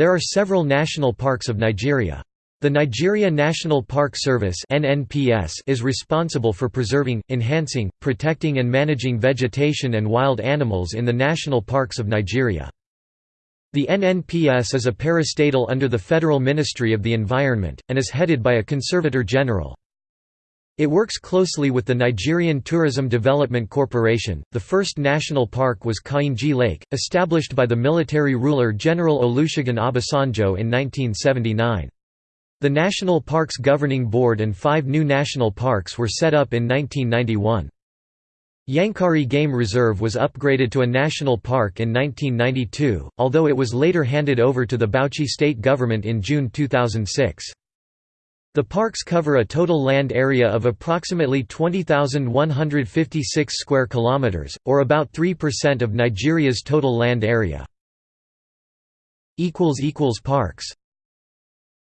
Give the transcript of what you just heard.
There are several national parks of Nigeria. The Nigeria National Park Service is responsible for preserving, enhancing, protecting and managing vegetation and wild animals in the national parks of Nigeria. The NNPS is a parastatal under the Federal Ministry of the Environment, and is headed by a Conservator General. It works closely with the Nigerian Tourism Development Corporation. The first national park was Kainji Lake, established by the military ruler General Olusegun Obasanjo in 1979. The National Parks Governing Board and five new national parks were set up in 1991. Yankari Game Reserve was upgraded to a national park in 1992, although it was later handed over to the Bauchi state government in June 2006. The parks cover a total land area of approximately 20,156 square kilometers, or about 3% of Nigeria's total land area. Parks